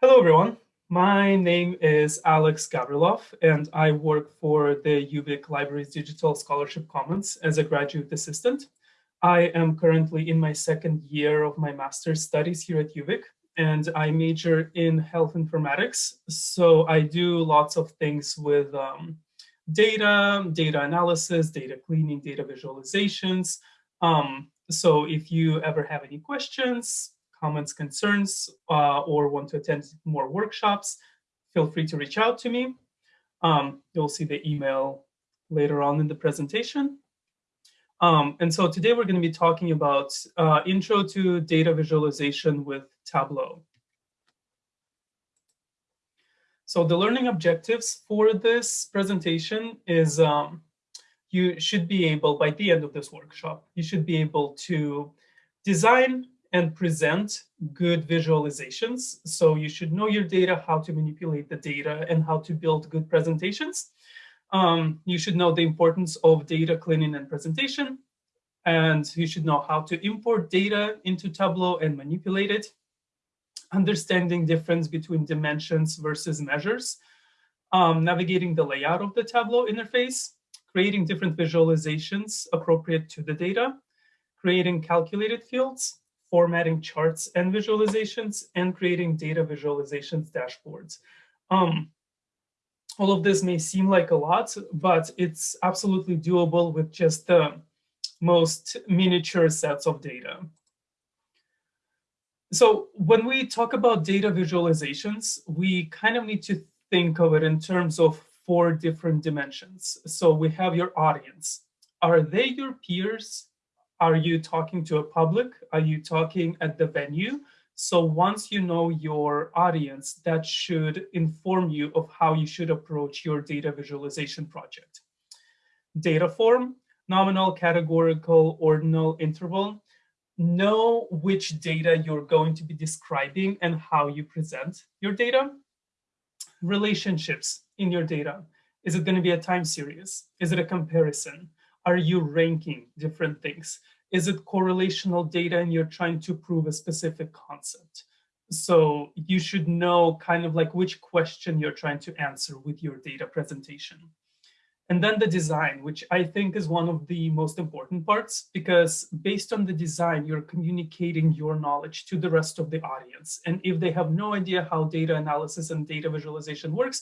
Hello, everyone. My name is Alex Gavrilov, and I work for the UVic Libraries Digital Scholarship Commons as a graduate assistant. I am currently in my second year of my master's studies here at UVic, and I major in health informatics. So I do lots of things with um, data, data analysis, data cleaning, data visualizations. Um, so if you ever have any questions, comments, concerns, uh, or want to attend more workshops, feel free to reach out to me. Um, you'll see the email later on in the presentation. Um, and so today we're going to be talking about uh, intro to data visualization with Tableau. So the learning objectives for this presentation is um, you should be able, by the end of this workshop, you should be able to design and present good visualizations. So you should know your data, how to manipulate the data, and how to build good presentations. Um, you should know the importance of data cleaning and presentation. And you should know how to import data into Tableau and manipulate it. Understanding difference between dimensions versus measures. Um, navigating the layout of the Tableau interface. Creating different visualizations appropriate to the data. Creating calculated fields formatting charts and visualizations, and creating data visualizations dashboards. Um, all of this may seem like a lot, but it's absolutely doable with just the most miniature sets of data. So when we talk about data visualizations, we kind of need to think of it in terms of four different dimensions. So we have your audience. Are they your peers? Are you talking to a public? Are you talking at the venue? So once you know your audience, that should inform you of how you should approach your data visualization project. Data form, nominal, categorical, ordinal, interval. Know which data you're going to be describing and how you present your data. Relationships in your data. Is it going to be a time series? Is it a comparison? Are you ranking different things? Is it correlational data and you're trying to prove a specific concept? So you should know kind of like which question you're trying to answer with your data presentation. And then the design, which I think is one of the most important parts, because based on the design, you're communicating your knowledge to the rest of the audience. And if they have no idea how data analysis and data visualization works,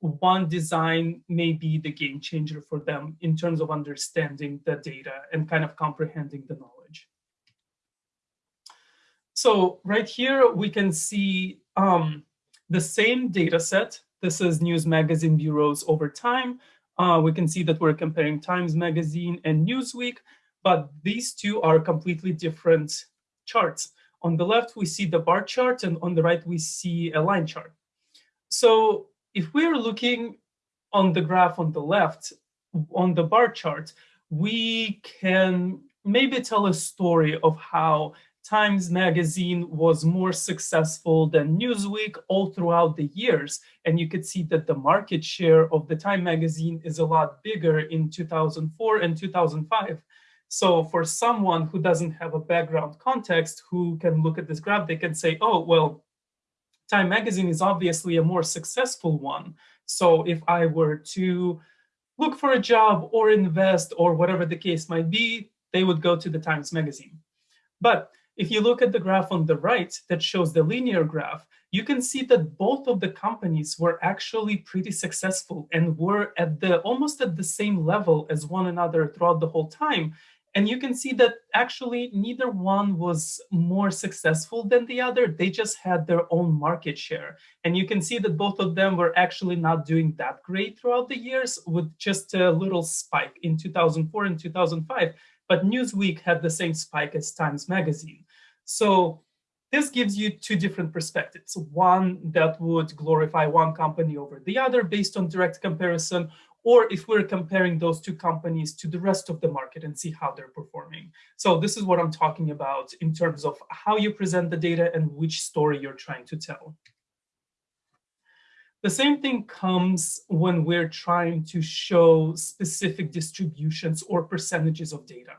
one design may be the game changer for them in terms of understanding the data and kind of comprehending the knowledge. So right here, we can see um, the same data set. This is News Magazine bureaus over time. Uh, we can see that we're comparing Times Magazine and Newsweek, but these two are completely different charts. On the left, we see the bar chart, and on the right, we see a line chart. So if we're looking on the graph on the left, on the bar chart, we can maybe tell a story of how Times Magazine was more successful than Newsweek all throughout the years. And you could see that the market share of the Time Magazine is a lot bigger in 2004 and 2005. So for someone who doesn't have a background context, who can look at this graph, they can say, oh, well, Time Magazine is obviously a more successful one. So if I were to look for a job or invest or whatever the case might be, they would go to the Times Magazine. But if you look at the graph on the right that shows the linear graph, you can see that both of the companies were actually pretty successful and were at the almost at the same level as one another throughout the whole time. And you can see that actually neither one was more successful than the other. They just had their own market share. And you can see that both of them were actually not doing that great throughout the years with just a little spike in 2004 and 2005. But Newsweek had the same spike as Times Magazine. So this gives you two different perspectives. One that would glorify one company over the other based on direct comparison, or if we're comparing those two companies to the rest of the market and see how they're performing. So this is what I'm talking about in terms of how you present the data and which story you're trying to tell. The same thing comes when we're trying to show specific distributions or percentages of data.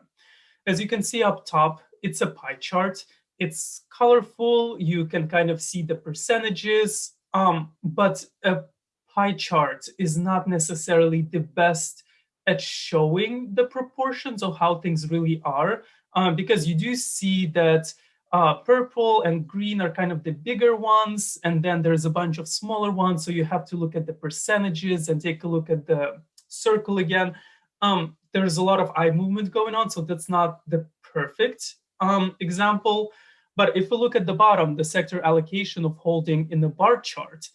As you can see up top, it's a pie chart. it's colorful. You can kind of see the percentages, um, but a pie chart is not necessarily the best at showing the proportions of how things really are, um, because you do see that uh, purple and green are kind of the bigger ones, and then there's a bunch of smaller ones. So you have to look at the percentages and take a look at the circle again. Um, there's a lot of eye movement going on, so that's not the perfect um, example. But if we look at the bottom, the sector allocation of holding in the bar chart,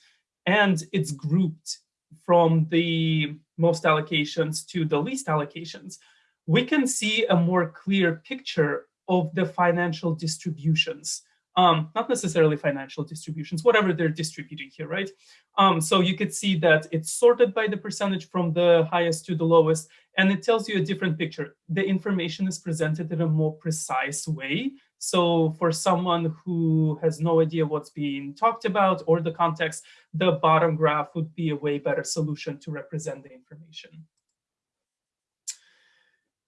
and it's grouped from the most allocations to the least allocations, we can see a more clear picture of the financial distributions. Um, not necessarily financial distributions, whatever they're distributing here, right? Um, so you could see that it's sorted by the percentage from the highest to the lowest, and it tells you a different picture. The information is presented in a more precise way. So for someone who has no idea what's being talked about or the context, the bottom graph would be a way better solution to represent the information.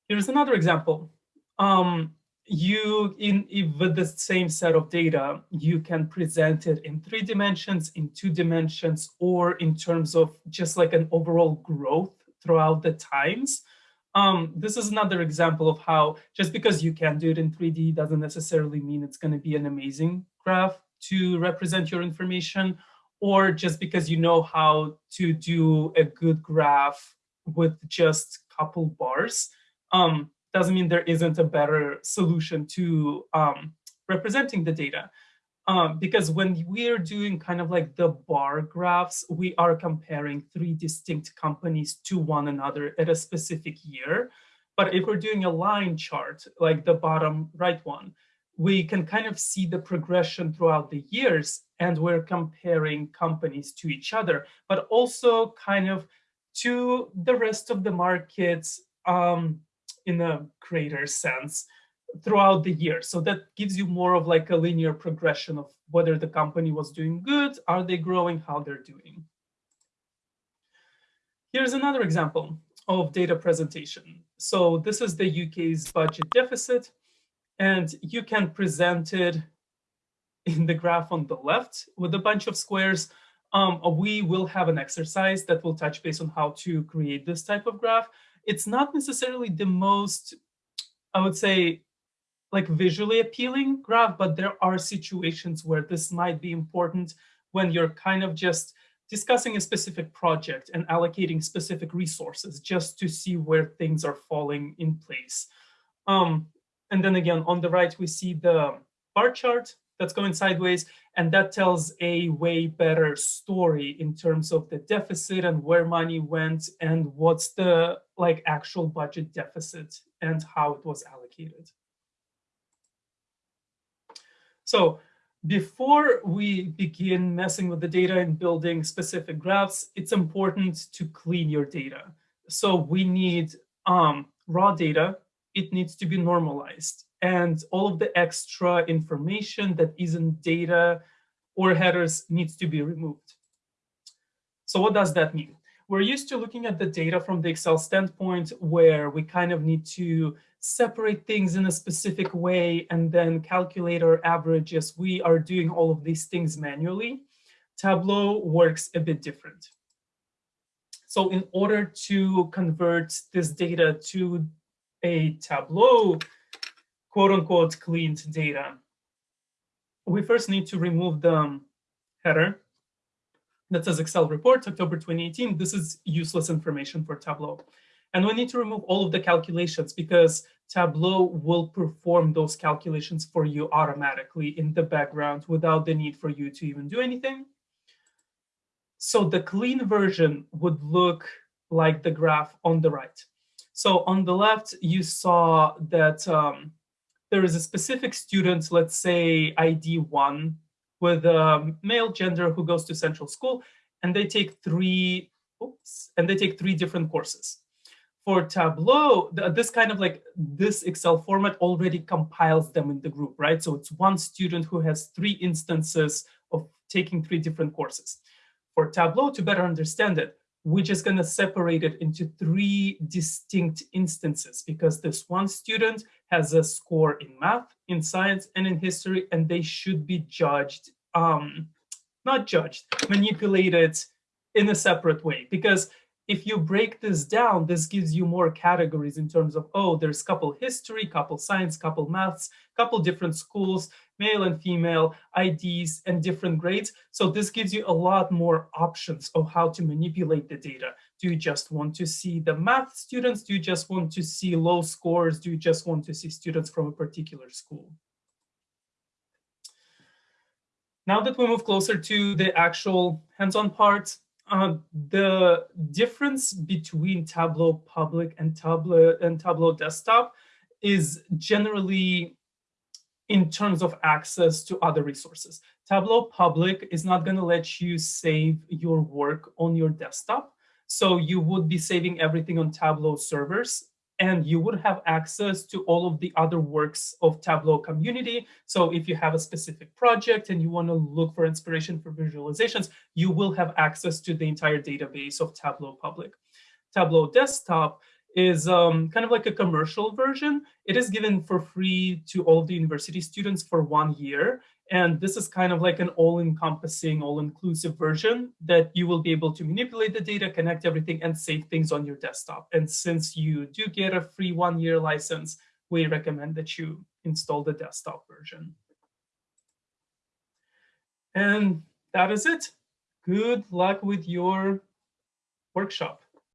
Here's another example. Um, you in with the same set of data you can present it in three dimensions in two dimensions or in terms of just like an overall growth throughout the times um, this is another example of how just because you can do it in 3d doesn't necessarily mean it's going to be an amazing graph to represent your information or just because you know how to do a good graph with just couple bars um, doesn't mean there isn't a better solution to um, representing the data. Um, because when we're doing kind of like the bar graphs, we are comparing three distinct companies to one another at a specific year. But if we're doing a line chart, like the bottom right one, we can kind of see the progression throughout the years and we're comparing companies to each other, but also kind of to the rest of the markets um, in a greater sense throughout the year. So that gives you more of like a linear progression of whether the company was doing good, are they growing, how they're doing. Here's another example of data presentation. So this is the UK's budget deficit, and you can present it in the graph on the left with a bunch of squares. Um, we will have an exercise that will touch base on how to create this type of graph it's not necessarily the most, I would say, like visually appealing graph, but there are situations where this might be important when you're kind of just discussing a specific project and allocating specific resources just to see where things are falling in place. Um, and then again, on the right, we see the bar chart that's going sideways. And that tells a way better story in terms of the deficit and where money went and what's the like actual budget deficit and how it was allocated. So before we begin messing with the data and building specific graphs, it's important to clean your data. So we need um, raw data. It needs to be normalized and all of the extra information that isn't data or headers needs to be removed. So what does that mean? We're used to looking at the data from the Excel standpoint where we kind of need to separate things in a specific way and then calculate our averages. We are doing all of these things manually. Tableau works a bit different. So in order to convert this data to a Tableau quote unquote cleaned data, we first need to remove the header that says Excel report, October 2018. This is useless information for Tableau. And we need to remove all of the calculations because Tableau will perform those calculations for you automatically in the background without the need for you to even do anything. So the clean version would look like the graph on the right. So on the left, you saw that um, there is a specific student, let's say ID one, with a male gender who goes to central school, and they take three, oops, and they take three different courses. For Tableau, this kind of like this Excel format already compiles them in the group, right? So it's one student who has three instances of taking three different courses. For Tableau, to better understand it, we're just going to separate it into three distinct instances because this one student has a score in math, in science, and in history, and they should be judged, um, not judged, manipulated in a separate way. Because if you break this down, this gives you more categories in terms of, oh, there's couple history, couple science, couple maths, couple different schools, male and female, IDs, and different grades. So this gives you a lot more options of how to manipulate the data. Do you just want to see the math students? Do you just want to see low scores? Do you just want to see students from a particular school? Now that we move closer to the actual hands-on part, uh, the difference between Tableau Public and Tableau and Tableau Desktop is generally in terms of access to other resources. Tableau Public is not going to let you save your work on your desktop. So you would be saving everything on Tableau servers and you would have access to all of the other works of Tableau community. So if you have a specific project and you want to look for inspiration for visualizations, you will have access to the entire database of Tableau Public. Tableau Desktop is um, kind of like a commercial version. It is given for free to all the university students for one year. And this is kind of like an all-encompassing, all-inclusive version that you will be able to manipulate the data, connect everything, and save things on your desktop. And since you do get a free one-year license, we recommend that you install the desktop version. And that is it. Good luck with your workshop.